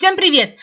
Всем привет!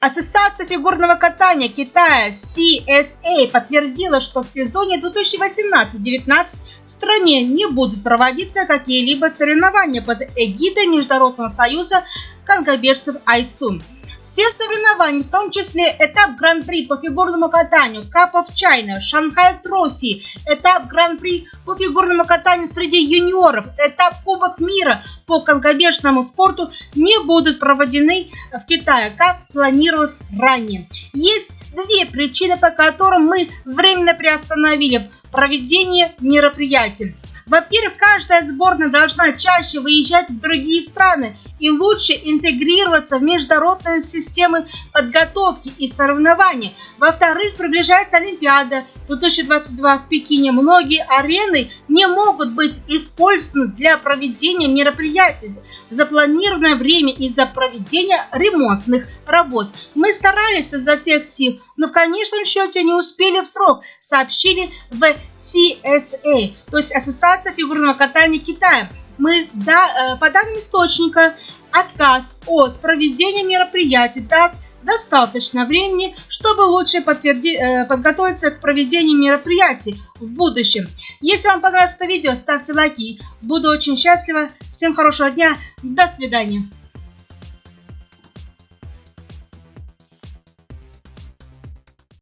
Ассоциация фигурного катания Китая CSA подтвердила, что в сезоне 2018-19 в стране не будут проводиться какие-либо соревнования под эгидой Международного союза конькобежцев Айсун. Все соревнования, в том числе этап Гран-при по фигурному катанию, Cup of China, Шанхай Трофи, этап Гран-при по фигурному катанию среди юниоров, этап Кубок мира по конькобежному спорту не будут проведены в Китае, как планировалось ранее. Есть две причины, по которым мы временно приостановили проведение мероприятий. Во-первых, каждая сборная должна чаще выезжать в другие страны и лучше интегрироваться в международные системы подготовки и соревнований. Во-вторых, приближается Олимпиада 2022 в Пекине. Многие арены не могут быть использованы для проведения мероприятий в запланированное время из-за проведения ремонтных работ. Мы старались изо всех сил, но в конечном счете не успели в срок, сообщили в CSA, то есть Ассоциация фигурного катания Китая. Мы, да, э, по данным источника, отказ от проведения мероприятий даст достаточно времени, чтобы лучше э, подготовиться к проведению мероприятий в будущем. Если вам понравилось это видео, ставьте лайки. Буду очень счастлива. Всем хорошего дня. До свидания.